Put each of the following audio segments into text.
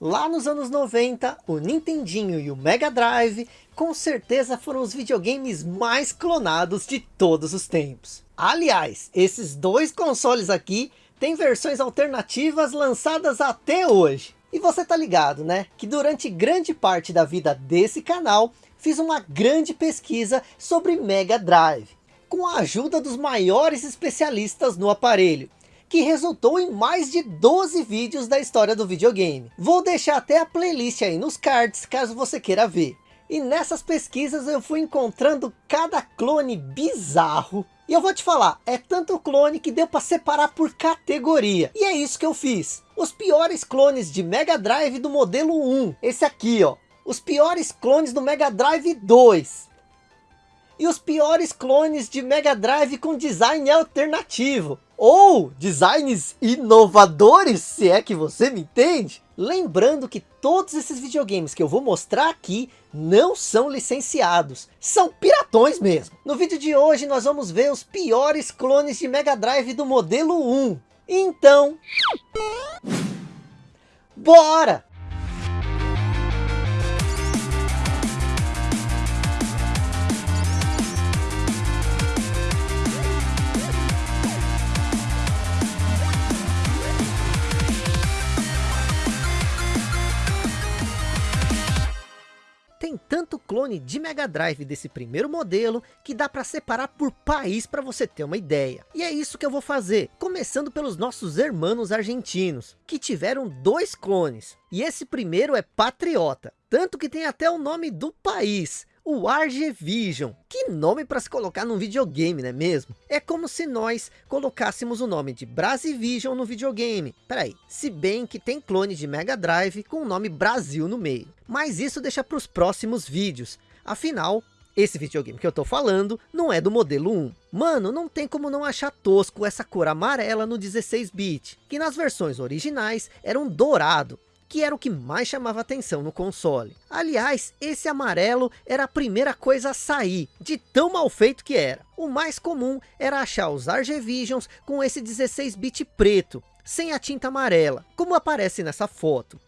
Lá nos anos 90, o Nintendinho e o Mega Drive com certeza foram os videogames mais clonados de todos os tempos. Aliás, esses dois consoles aqui têm versões alternativas lançadas até hoje. E você tá ligado, né? Que durante grande parte da vida desse canal, fiz uma grande pesquisa sobre Mega Drive. Com a ajuda dos maiores especialistas no aparelho. Que resultou em mais de 12 vídeos da história do videogame. Vou deixar até a playlist aí nos cards, caso você queira ver. E nessas pesquisas eu fui encontrando cada clone bizarro. E eu vou te falar, é tanto clone que deu para separar por categoria. E é isso que eu fiz. Os piores clones de Mega Drive do modelo 1. Esse aqui, ó. Os piores clones do Mega Drive 2. E os piores clones de Mega Drive com design alternativo. Ou designs inovadores, se é que você me entende. Lembrando que todos esses videogames que eu vou mostrar aqui não são licenciados, são piratões mesmo. No vídeo de hoje nós vamos ver os piores clones de Mega Drive do modelo 1. Então, bora! Clone de Mega Drive desse primeiro modelo que dá para separar por país para você ter uma ideia. E é isso que eu vou fazer, começando pelos nossos irmãos argentinos, que tiveram dois clones. E esse primeiro é Patriota, tanto que tem até o nome do país, o Argevision. Que nome para se colocar num videogame, não é mesmo? É como se nós colocássemos o nome de Brasivision no videogame. Peraí, se bem que tem clone de Mega Drive com o nome Brasil no meio. Mas isso deixa para os próximos vídeos. Afinal, esse videogame que eu tô falando não é do modelo 1. Mano, não tem como não achar tosco essa cor amarela no 16-bit, que nas versões originais era um dourado, que era o que mais chamava atenção no console. Aliás, esse amarelo era a primeira coisa a sair, de tão mal feito que era. O mais comum era achar os Argevisions com esse 16-bit preto, sem a tinta amarela, como aparece nessa foto.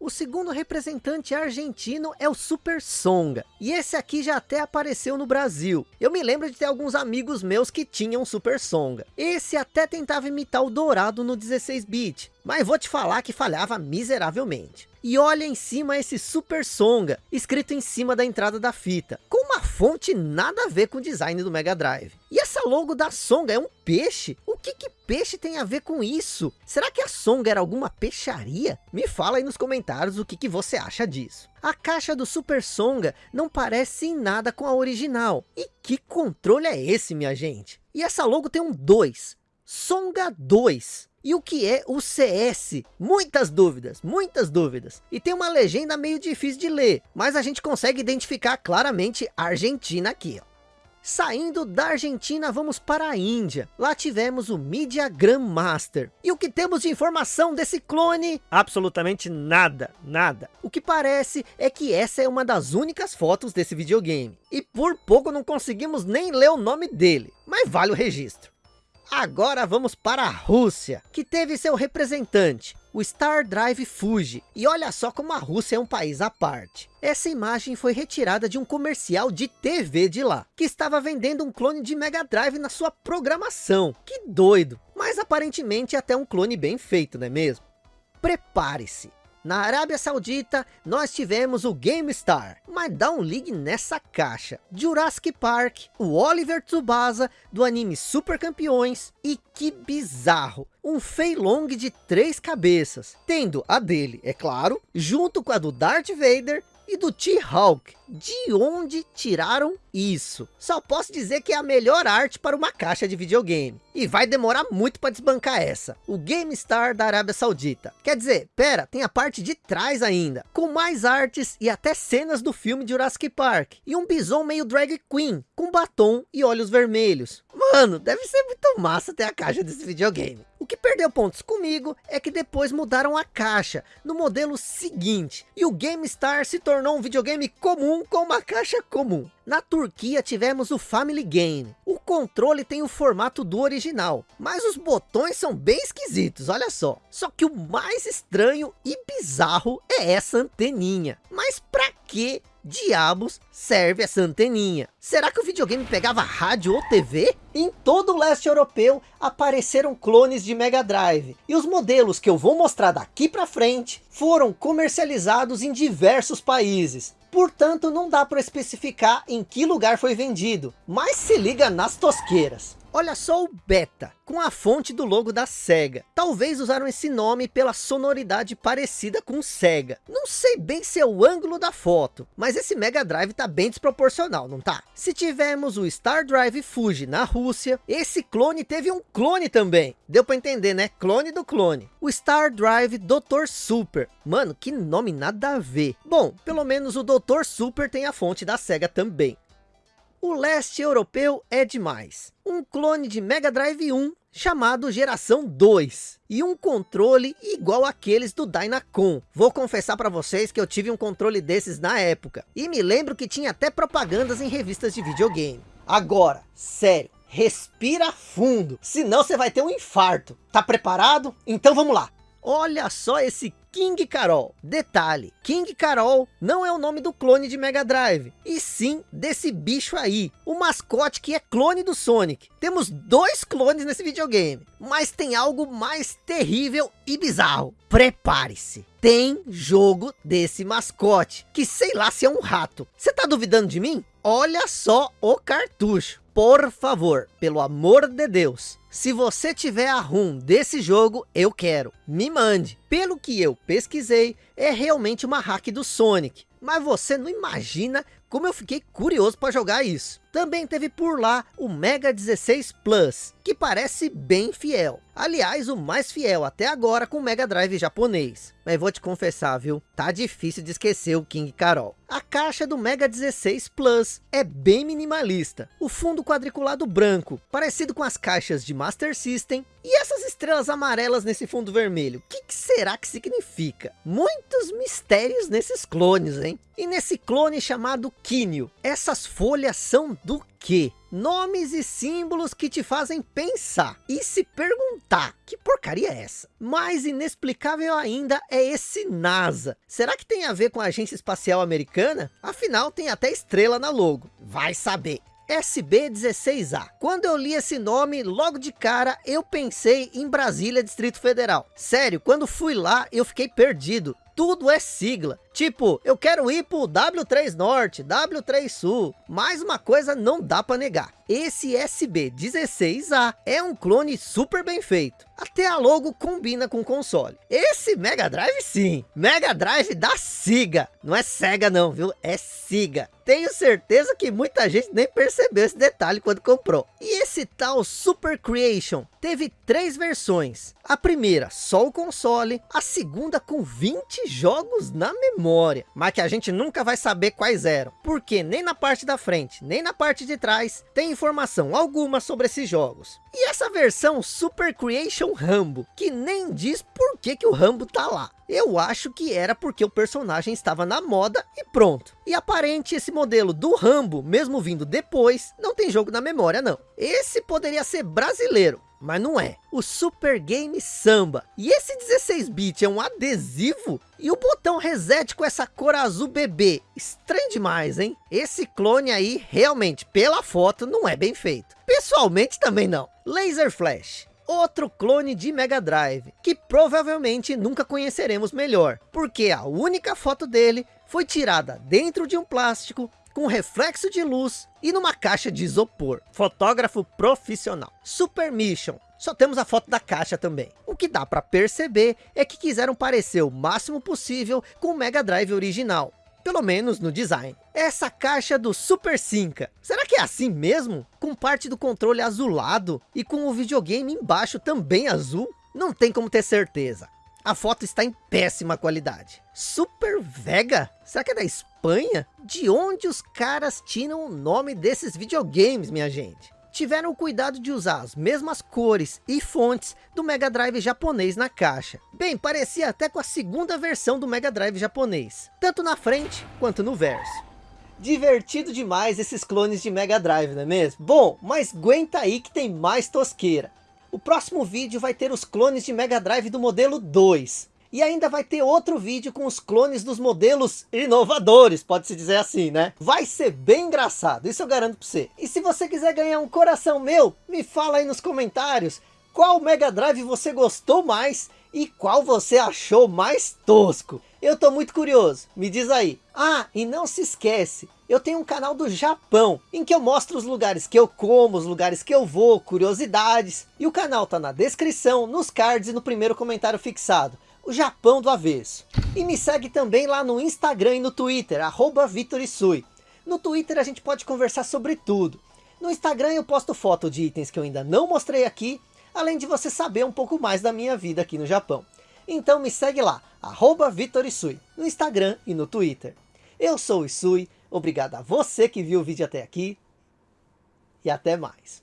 O segundo representante argentino é o Super Songa. E esse aqui já até apareceu no Brasil. Eu me lembro de ter alguns amigos meus que tinham Super Songa. Esse até tentava imitar o Dourado no 16-bit. Mas vou te falar que falhava miseravelmente. E olha em cima esse Super Songa, escrito em cima da entrada da fita. Com uma fonte nada a ver com o design do Mega Drive. E essa logo da Songa é um peixe? Que que peixe tem a ver com isso? Será que a Songa era alguma peixaria? Me fala aí nos comentários o que, que você acha disso. A caixa do Super Songa não parece em nada com a original. E que controle é esse, minha gente? E essa logo tem um 2. Songa 2. E o que é o CS? Muitas dúvidas, muitas dúvidas. E tem uma legenda meio difícil de ler, mas a gente consegue identificar claramente a Argentina aqui. Ó. Saindo da Argentina, vamos para a Índia. Lá tivemos o Media Grandmaster. E o que temos de informação desse clone? Absolutamente nada, nada. O que parece é que essa é uma das únicas fotos desse videogame. E por pouco não conseguimos nem ler o nome dele, mas vale o registro. Agora vamos para a Rússia, que teve seu representante, o Star Drive Fuji. E olha só como a Rússia é um país à parte. Essa imagem foi retirada de um comercial de TV de lá, que estava vendendo um clone de Mega Drive na sua programação. Que doido, mas aparentemente até um clone bem feito, não é mesmo? Prepare-se, na Arábia Saudita, nós tivemos o GameStar, mas dá um ligue nessa caixa. Jurassic Park, o Oliver Tsubasa do anime Super Campeões e que bizarro, um Fei Long de três cabeças, tendo a dele, é claro, junto com a do Darth Vader e do T-Hawk. De onde tiraram isso? Só posso dizer que é a melhor arte para uma caixa de videogame. E vai demorar muito para desbancar essa. O GameStar da Arábia Saudita. Quer dizer, pera, tem a parte de trás ainda. Com mais artes e até cenas do filme Jurassic Park. E um bison meio drag queen, com batom e olhos vermelhos. Mano, deve ser muito massa ter a caixa desse videogame. O que perdeu pontos comigo é que depois mudaram a caixa no modelo seguinte. E o GameStar se tornou um videogame comum um com uma caixa comum. Na Turquia tivemos o Family Game. O controle tem o formato do original, mas os botões são bem esquisitos, olha só. Só que o mais estranho e bizarro é essa anteninha. Mas pra que diabos serve essa anteninha? Será que o videogame pegava rádio ou TV? Em todo o leste europeu apareceram clones de Mega Drive. E os modelos que eu vou mostrar daqui pra frente foram comercializados em diversos países. Portanto, não dá para especificar em que lugar foi vendido. Mas se liga nas tosqueiras. Olha só o Beta, com a fonte do logo da SEGA. Talvez usaram esse nome pela sonoridade parecida com SEGA. Não sei bem se é o ângulo da foto, mas esse Mega Drive tá bem desproporcional, não tá? Se tivermos o Star Drive Fuji na Rússia, esse clone teve um clone também. Deu para entender, né? Clone do clone. O Star Drive Dr. Super. Mano, que nome nada a ver. Bom, pelo menos o Dr. Super tem a fonte da SEGA também. O leste europeu é demais. Um clone de Mega Drive 1 chamado Geração 2 e um controle igual aqueles do Dynacon. Vou confessar para vocês que eu tive um controle desses na época e me lembro que tinha até propagandas em revistas de videogame. Agora, sério, respira fundo, senão você vai ter um infarto. Tá preparado? Então vamos lá. Olha só esse King Carol. Detalhe, King Carol não é o nome do clone de Mega Drive, e sim desse bicho aí, o mascote que é clone do Sonic. Temos dois clones nesse videogame, mas tem algo mais terrível e bizarro. Prepare-se, tem jogo desse mascote, que sei lá se é um rato. Você tá duvidando de mim? Olha só o cartucho. Por favor, pelo amor de Deus, se você tiver a ROM desse jogo, eu quero. Me mande. Pelo que eu pesquisei, é realmente uma hack do Sonic. Mas você não imagina como eu fiquei curioso para jogar isso. Também teve por lá o Mega 16 Plus, que parece bem fiel. Aliás, o mais fiel até agora com o Mega Drive japonês. Mas vou te confessar, viu? Tá difícil de esquecer o King Carol. A caixa do Mega 16 Plus é bem minimalista. O fundo quadriculado branco, parecido com as caixas de Master System. E estrelas amarelas nesse fundo vermelho, o que, que será que significa? Muitos mistérios nesses clones, hein? E nesse clone chamado Kinyo, essas folhas são do que? Nomes e símbolos que te fazem pensar e se perguntar, que porcaria é essa? Mais inexplicável ainda é esse NASA. Será que tem a ver com a Agência Espacial Americana? Afinal, tem até estrela na logo. Vai saber. SB16A. Quando eu li esse nome, logo de cara, eu pensei em Brasília, Distrito Federal. Sério, quando fui lá, eu fiquei perdido. Tudo é sigla. Tipo, eu quero ir pro W3 Norte, W3 Sul. Mais uma coisa não dá para negar. Esse SB16A é um clone super bem feito. Até a logo combina com o console. Esse Mega Drive sim. Mega Drive da Siga. Não é Sega não, viu? É Siga. Tenho certeza que muita gente nem percebeu esse detalhe quando comprou. E esse tal Super Creation teve três versões. A primeira só o console. A segunda com 20 jogos na memória. Mas que a gente nunca vai saber quais eram. Porque nem na parte da frente, nem na parte de trás tem informação alguma sobre esses jogos. E essa versão Super Creation Rambo, que nem diz por que, que o Rambo tá lá. Eu acho que era porque o personagem estava na moda e pronto. E aparente esse modelo do Rambo, mesmo vindo depois, não tem jogo na memória não. Esse poderia ser brasileiro, mas não é. O Super Game Samba. E esse 16-bit é um adesivo? E o botão reset com essa cor azul bebê. Estranho demais, hein? Esse clone aí, realmente, pela foto, não é bem feito. Pessoalmente também não. Laser Flash outro clone de Mega Drive, que provavelmente nunca conheceremos melhor, porque a única foto dele foi tirada dentro de um plástico, com reflexo de luz e numa caixa de isopor. Fotógrafo profissional. Super Mission. Só temos a foto da caixa também. O que dá para perceber é que quiseram parecer o máximo possível com o Mega Drive original pelo menos no design. Essa caixa do Super Sinca, será que é assim mesmo? Com parte do controle azulado e com o videogame embaixo também azul? Não tem como ter certeza. A foto está em péssima qualidade. Super Vega? Será que é da Espanha? De onde os caras tiram o nome desses videogames, minha gente? tiveram o cuidado de usar as mesmas cores e fontes do Mega Drive japonês na caixa. Bem, parecia até com a segunda versão do Mega Drive japonês, tanto na frente quanto no verso. Divertido demais esses clones de Mega Drive, não é mesmo? Bom, mas aguenta aí que tem mais tosqueira. O próximo vídeo vai ter os clones de Mega Drive do modelo 2. E ainda vai ter outro vídeo com os clones dos modelos inovadores, pode-se dizer assim, né? Vai ser bem engraçado, isso eu garanto pra você. E se você quiser ganhar um coração meu, me fala aí nos comentários qual Mega Drive você gostou mais e qual você achou mais tosco. Eu tô muito curioso, me diz aí. Ah, e não se esquece, eu tenho um canal do Japão, em que eu mostro os lugares que eu como, os lugares que eu vou, curiosidades. E o canal tá na descrição, nos cards e no primeiro comentário fixado. O Japão do avesso. E me segue também lá no Instagram e no Twitter, arroba Vitorisui. No Twitter a gente pode conversar sobre tudo. No Instagram eu posto foto de itens que eu ainda não mostrei aqui, além de você saber um pouco mais da minha vida aqui no Japão. Então me segue lá, arroba Vitorisui, no Instagram e no Twitter. Eu sou o Isui, obrigado a você que viu o vídeo até aqui, e até mais.